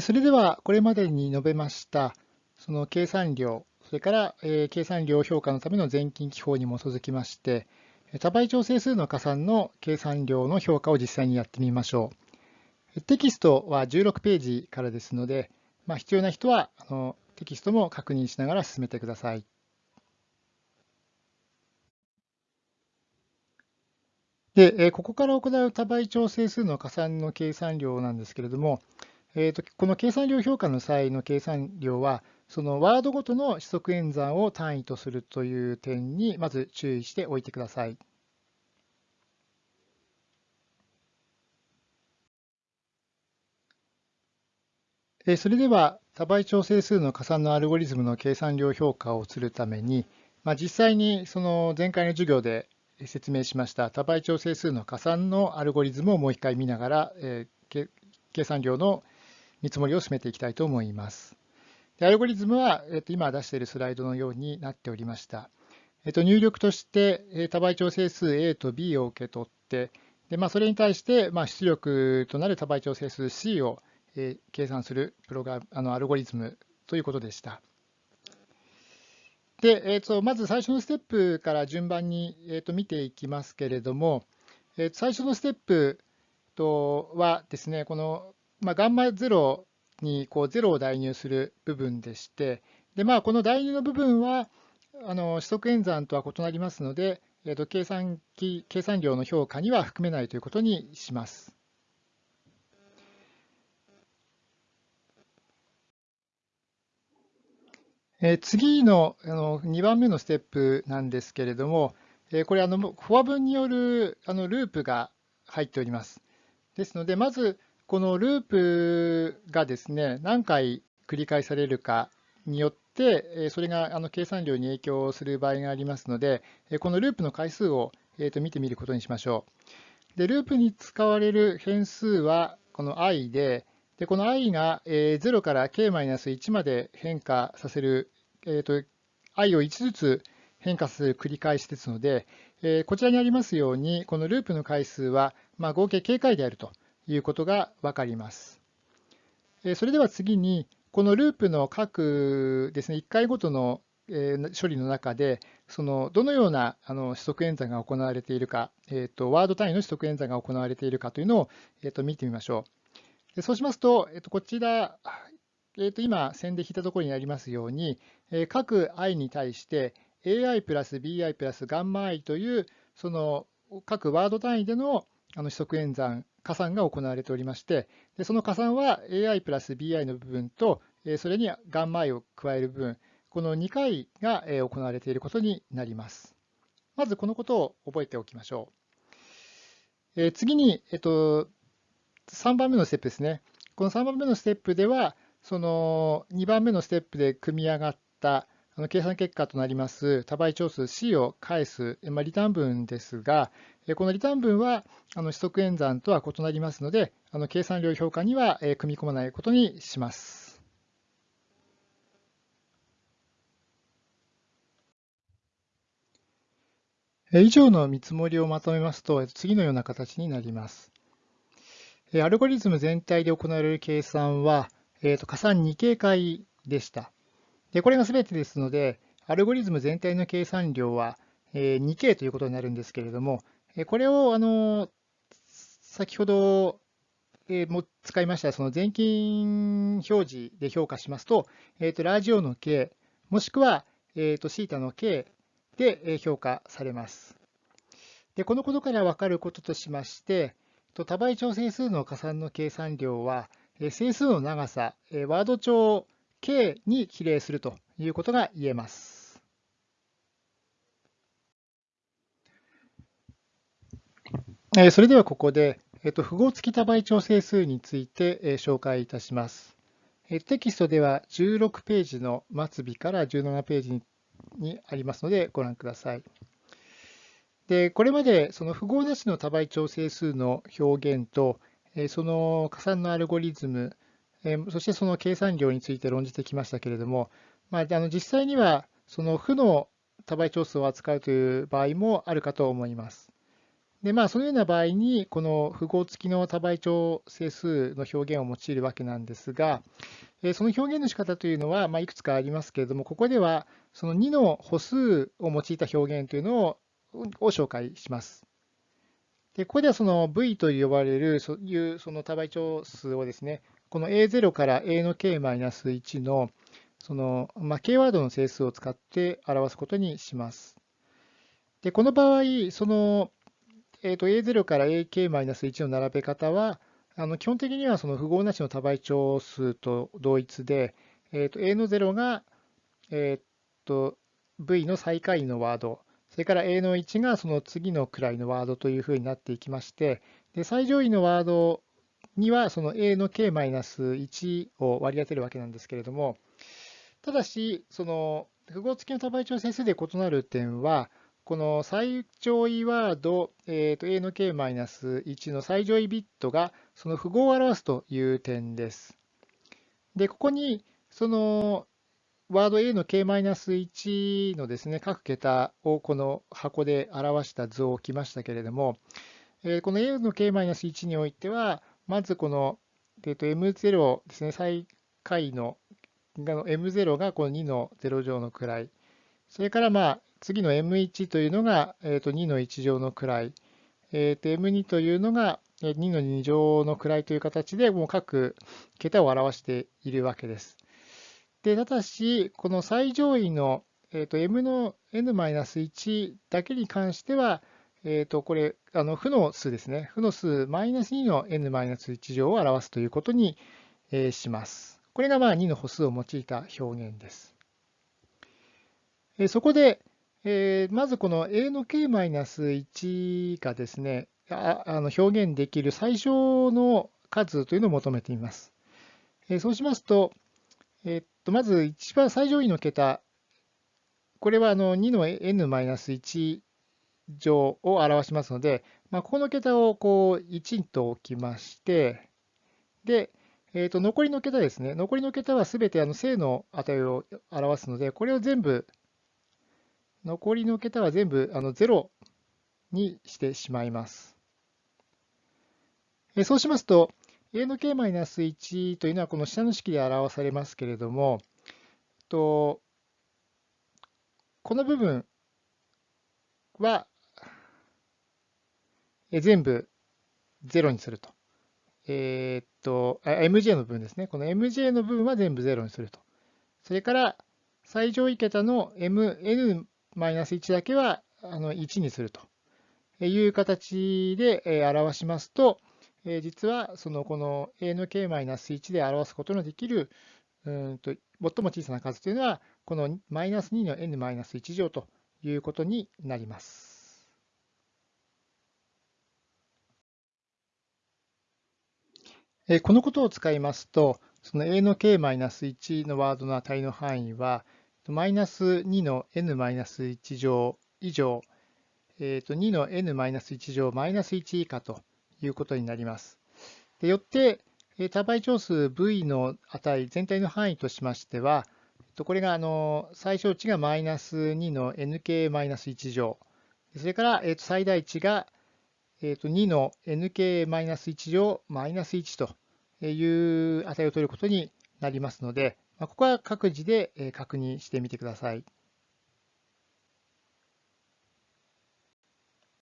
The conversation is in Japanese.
それではこれまでに述べましたその計算量、それから計算量評価のための全金記法に基づきまして、多倍調整数の加算の計算量の評価を実際にやってみましょう。テキストは16ページからですので、まあ、必要な人はあのテキストも確認しながら進めてください。で、ここから行う多倍調整数の加算の計算量なんですけれども、えーと、この計算量評価の際の計算量は、そのワードごとの指則演算を単位とするという点にまず注意しておいてください。それでは多倍調整数の加算のアルゴリズムの計算量評価をするために、まあ、実際にその前回の授業で説明しました多倍調整数の加算のアルゴリズムをもう一回見ながら、えー、計算量の見積もりを進めていきたいと思います。でアルゴリズムは、えー、と今出しているスライドのようになっておりました。えー、と入力として、え、多倍調整数 A と B を受け取って、でまあ、それに対して、まあ、出力となる多倍調整数 C を、え、計算するプログラあのアルゴリズムということでした。で、えー、とまず最初のステップから順番に、えー、と見ていきますけれども、えー、最初のステップとはですね、この、まあ、ガンマ0にこう0を代入する部分でして、でまあ、この代入の部分はあの指則演算とは異なりますので、えー、と計算機計算量の評価には含めないということにします。え次のあの2番目のステップなんですけれども、えこれあの、フォア文によるあのループが入っております。ですので、まずこのループがですね、何回繰り返されるかによって、それがあの計算量に影響する場合がありますので、このループの回数をと見てみることにしましょう。で、ループに使われる変数はこの i で、でこの i が0から k-1 まで変化させるえーと、i を1ずつ変化する繰り返しですので、え、こちらにありますように、このループの回数は、ま、合計 k 回であるということが分かります。それでは次に、このループの各ですね、1回ごとの処理の中で、そのどのようなあの指則演算が行われているか、えーと、ワード単位の指則演算が行われているかというのを、えーと、見てみましょう。でそうしますと、えーとこちら、えー、と今、線で引いたところにありますように、え各 i に対して ai プラス bi プラスガンマ i というその各ワード単位でのあの指則演算、加算が行われておりまして、でその加算は ai プラス bi の部分と、それにガンマ i を加える部分、この2回が行われていることになります。まずこのことを覚えておきましょう。え次に、えっと、3番目のステップですね。この3番目のステップでは、その2番目のステップで組み上がったあの計算結果となります多倍長数 C を返す、まあ、リターン文ですが、このリターン文はあの指則演算とは異なりますので、あの計算量評価には組み込まないことにします。以上の見積もりをまとめますと、次のような形になります。アルゴリズム全体で行われる計算は、えー、と加算2形解でした。でこれが全てですので、アルゴリズム全体の計算量は、2K ということになるんですけれども、これをあの先ほども使いましたその全金表示で評価しますと、えー、とラジオの K、もしくは、えー、とシータの K で評価されます。でこのことから分かることとしまして、多倍調整数の加算の計算量は、整数の長さ、ワード帳 K に比例するということが言えます。それではここで、符号付き多倍調整数について紹介いたします。テキストでは16ページの末尾から17ページにありますのでご覧ください。でこれまでその符号なしの多倍調整数の表現とその加算のアルゴリズム、そしてその計算量について論じてきましたけれども、まあ、あの実際にはその負の多倍調数を扱うという場合もあるかと思います。で、まあ、そのような場合に、この符号付きの多倍長整数の表現を用いるわけなんですが、その表現の仕方というのは、まあ、いくつかありますけれども、ここではその2の歩数を用いた表現というのをを紹介します。でここではその V と呼ばれるそういうその多倍長数をですね、この A0 から A の K-1 のその、まあ、K ワードの整数を使って表すことにします。でこの場合、そのえー、と A0 から AK-1 の並べ方は、あの基本的にはその符号なしの多倍長数と同一で、えー、と A の0が、えー、と V の最下位のワード、それから A の1がその次の位のワードというふうになっていきまして、で最上位のワードにはその A の K-1 を割り当てるわけなんですけれども、ただし、その符号付きの多倍長整数で異なる点は、この最上位ワード、えー、と A の K-1 の最上位ビットがその符号を表すという点です。で、ここにそのワード A の K-1 のですね、各桁をこの箱で表した図を置きましたけれども、この A の K-1 においては、まずこの、えー、と M0 ですね、最下位の M0 がこの2の0乗の位、それからまあ次の M1 というのが、えー、と2の1乗の位、えー、と M2 というのが2の2乗の位という形でもう各桁を表しているわけです。でただし、この最上位の、えー、と M の N-1 だけに関しては、えー、とこれ、あの負の数ですね。負の数マイナス2の n マイナス1乗を表すということにえします。これがまあ2の歩数を用いた表現です。えそこで、えー、まずこの a の k マイナス1がですね、ああの表現できる最小の数というのを求めてみます。えー、そうしますと、えー、っとまず一番最上位の桁、これはあの2の n マイナス1乗を表しますので、まあ、ここの桁をこう1と置きまして、で、えー、と残りの桁ですね、残りの桁はすべてあの正の値を表すので、これを全部残りの桁は全部あの0にしてしまいます。えそうしますと、a の k-1 というのはこの下の式で表されますけれども、とこの部分は全部0にすると。えー、っと、MJ の部分ですね。この MJ の部分は全部0にすると。それから、最上位桁の mn-1 だけはあの1にするという形で表しますと、実はそのこの a の k-1 で表すことのできるうんと最も小さな数というのは、この2の n-1 乗ということになります。このことを使いますと、その a の k-1 のワードの値の範囲は、マイナス2の n-1 乗以上、えー、と2の n-1 乗マイナス1以下ということになります。でよって、多倍長数 v の値全体の範囲としましては、これがあの最小値がマイナス2の nk-1 乗、それから最大値がえー、と2の nk-1 乗1という値を取ることになりますので、まここは各自で確認してみてください。